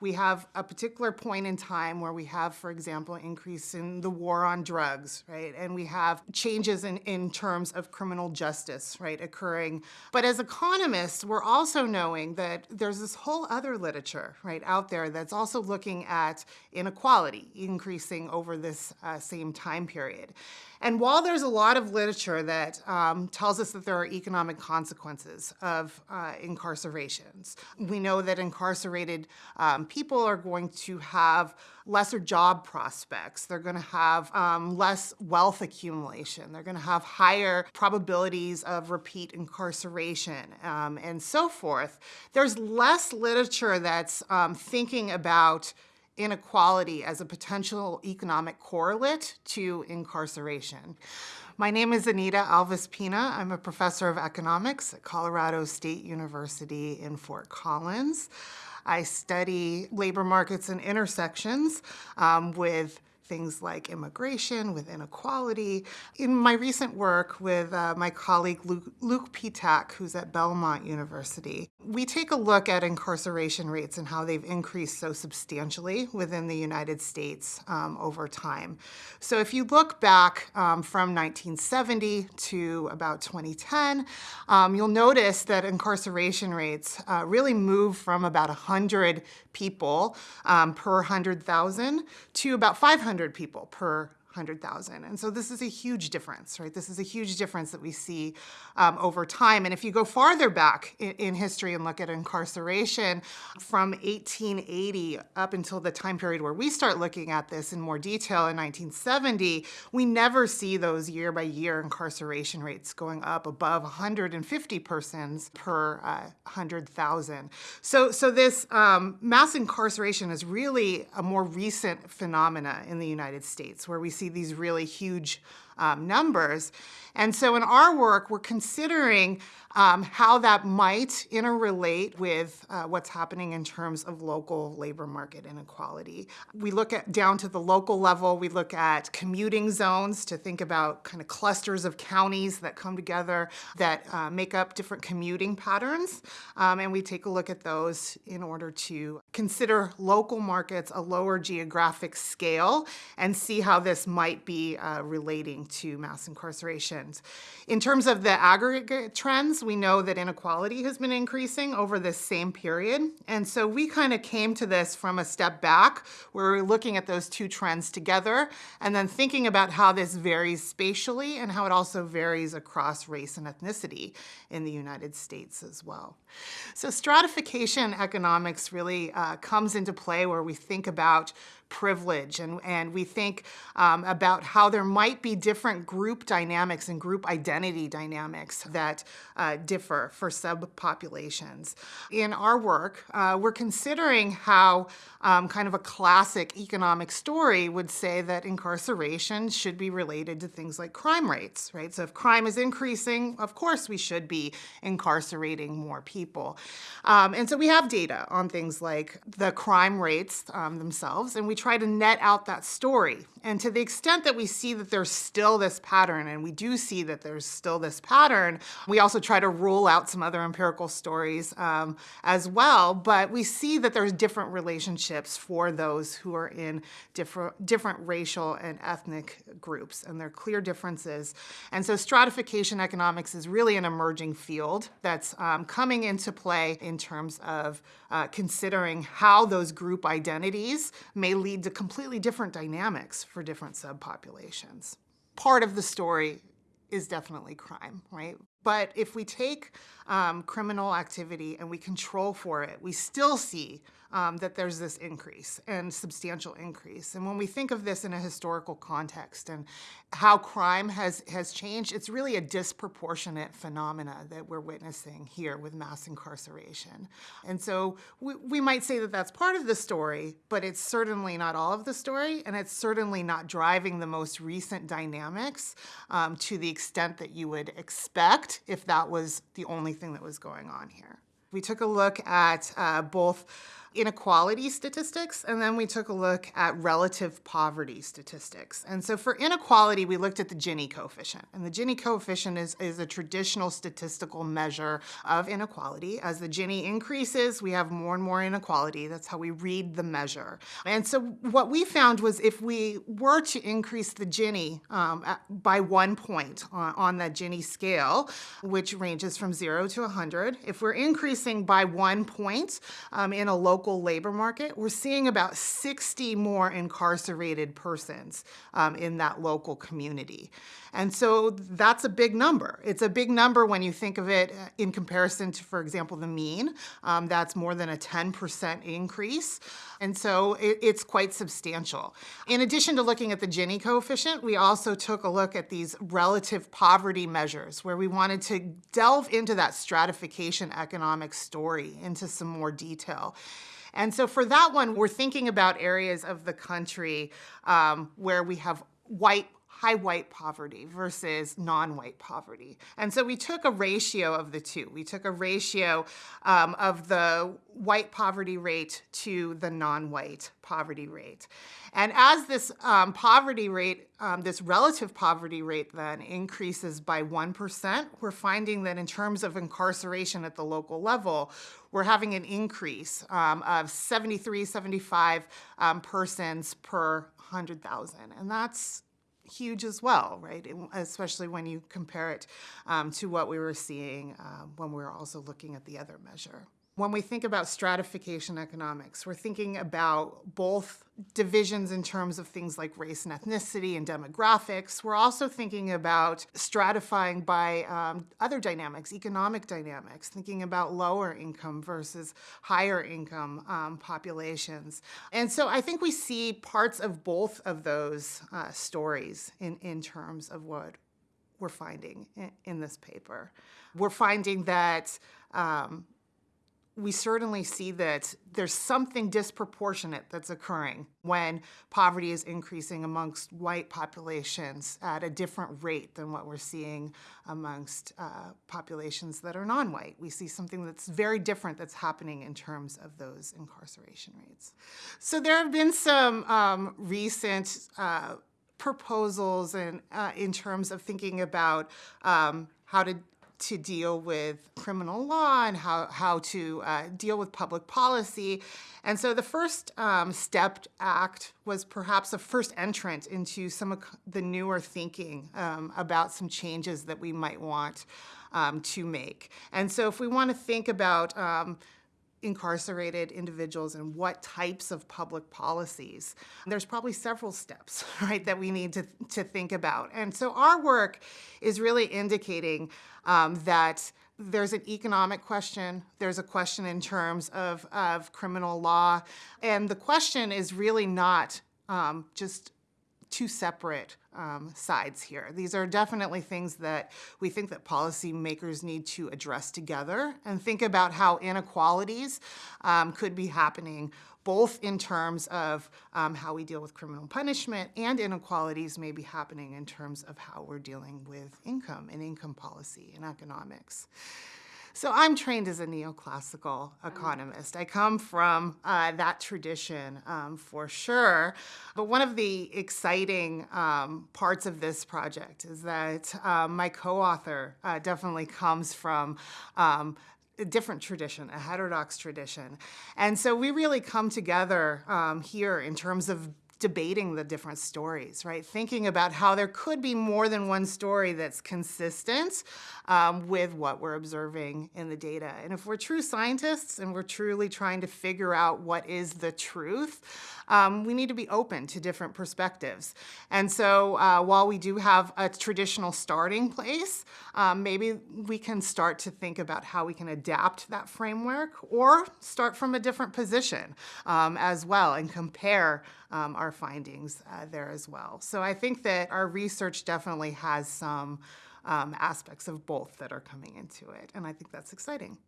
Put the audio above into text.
We have a particular point in time where we have, for example, increase in the war on drugs, right? And we have changes in, in terms of criminal justice, right, occurring. But as economists, we're also knowing that there's this whole other literature, right, out there that's also looking at inequality increasing over this uh, same time period. And while there's a lot of literature that um, tells us that there are economic consequences of uh, incarcerations, we know that incarcerated um, people are going to have lesser job prospects. They're going to have um, less wealth accumulation. They're going to have higher probabilities of repeat incarceration um, and so forth. There's less literature that's um, thinking about inequality as a potential economic correlate to incarceration. My name is Anita Alves Pena. I'm a professor of economics at Colorado State University in Fort Collins. I study labor markets and intersections um, with things like immigration, with inequality. In my recent work with uh, my colleague Luke, Luke Petach, who's at Belmont University, we take a look at incarceration rates and how they've increased so substantially within the United States um, over time. So if you look back um, from 1970 to about 2010, um, you'll notice that incarceration rates uh, really move from about 100 people um, per 100,000 to about 500 people per 100,000. And so this is a huge difference, right? This is a huge difference that we see um, over time. And if you go farther back in, in, history and look at incarceration from 1880 up until the time period where we start looking at this in more detail in 1970, we never see those year by year incarceration rates going up above 150 persons per uh, 100,000. So, so this um, mass incarceration is really a more recent phenomena in the United States where we see these really huge um, numbers. And so in our work, we're considering um, how that might interrelate with uh, what's happening in terms of local labor market inequality. We look at down to the local level, we look at commuting zones to think about kind of clusters of counties that come together that uh, make up different commuting patterns. Um, and we take a look at those in order to consider local markets, a lower geographic scale, and see how this might be uh, relating to mass incarcerations. In terms of the aggregate trends, we know that inequality has been increasing over this same period. And so we kind of came to this from a step back where we're looking at those two trends together and then thinking about how this varies spatially and how it also varies across race and ethnicity in the United States as well. So stratification economics really uh, comes into play where we think about privilege and, and we think um, about how there might be different group dynamics and group identity dynamics that uh, differ for subpopulations. In our work, uh, we're considering how um, kind of a classic economic story would say that incarceration should be related to things like crime rates, right? So if crime is increasing, of course we should be incarcerating more people. Um, and so we have data on things like the crime rates um, themselves, and we try to net out that story. And to the extent that we see that there's still this pattern, and we do see that there's still this pattern, we also try to rule out some other empirical stories um, as well. But we see that there's different relationships for those who are in different, different racial and ethnic groups, and there are clear differences. And so stratification economics is really an emerging field that's um, coming into play in terms of uh, considering how those group identities may lead lead to completely different dynamics for different subpopulations. Part of the story is definitely crime, right? But if we take um, criminal activity and we control for it, we still see um, that there's this increase and substantial increase. And when we think of this in a historical context and how crime has, has changed, it's really a disproportionate phenomena that we're witnessing here with mass incarceration. And so we, we might say that that's part of the story, but it's certainly not all of the story, and it's certainly not driving the most recent dynamics um, to the extent that you would expect if that was the only thing that was going on here. We took a look at uh, both inequality statistics, and then we took a look at relative poverty statistics. And so for inequality, we looked at the Gini coefficient. And the Gini coefficient is, is a traditional statistical measure of inequality. As the Gini increases, we have more and more inequality. That's how we read the measure. And so what we found was if we were to increase the Gini um, by one point on, on that Gini scale, which ranges from zero to 100, if we're increasing by one point um, in a local labor market, we're seeing about 60 more incarcerated persons um, in that local community. And so that's a big number. It's a big number when you think of it uh, in comparison to, for example, the mean. Um, that's more than a 10% increase. And so it, it's quite substantial. In addition to looking at the Gini coefficient, we also took a look at these relative poverty measures where we wanted to delve into that stratification economic story into some more detail. And so for that one, we're thinking about areas of the country um, where we have white high white poverty versus non-white poverty. And so we took a ratio of the two. We took a ratio um, of the white poverty rate to the non-white poverty rate. And as this um, poverty rate, um, this relative poverty rate then increases by 1%, we're finding that in terms of incarceration at the local level, we're having an increase um, of 73, 75 um, persons per 100,000. And that's huge as well, right? Especially when you compare it um, to what we were seeing uh, when we were also looking at the other measure. When we think about stratification economics, we're thinking about both divisions in terms of things like race and ethnicity and demographics. We're also thinking about stratifying by um, other dynamics, economic dynamics, thinking about lower income versus higher income um, populations. And so I think we see parts of both of those uh, stories in, in terms of what we're finding in, in this paper. We're finding that um, we certainly see that there's something disproportionate that's occurring when poverty is increasing amongst white populations at a different rate than what we're seeing amongst uh, populations that are non-white. We see something that's very different that's happening in terms of those incarceration rates. So there have been some um, recent uh, proposals and uh, in terms of thinking about um, how to to deal with criminal law and how, how to uh, deal with public policy. And so the first um, STEP Act was perhaps a first entrant into some of the newer thinking um, about some changes that we might want um, to make. And so if we want to think about um, incarcerated individuals and what types of public policies. There's probably several steps, right, that we need to, to think about. And so our work is really indicating um, that there's an economic question, there's a question in terms of, of criminal law, and the question is really not um, just two separate um, sides here. These are definitely things that we think that policymakers need to address together and think about how inequalities um, could be happening both in terms of um, how we deal with criminal punishment and inequalities may be happening in terms of how we're dealing with income and income policy and economics. So I'm trained as a neoclassical economist. I come from uh, that tradition um, for sure. But one of the exciting um, parts of this project is that uh, my co-author uh, definitely comes from um, a different tradition, a heterodox tradition. And so we really come together um, here in terms of debating the different stories, right? Thinking about how there could be more than one story that's consistent um, with what we're observing in the data. And if we're true scientists and we're truly trying to figure out what is the truth, um, we need to be open to different perspectives. And so uh, while we do have a traditional starting place, um, maybe we can start to think about how we can adapt that framework or start from a different position um, as well and compare um, our findings uh, there as well. So I think that our research definitely has some um, aspects of both that are coming into it, and I think that's exciting.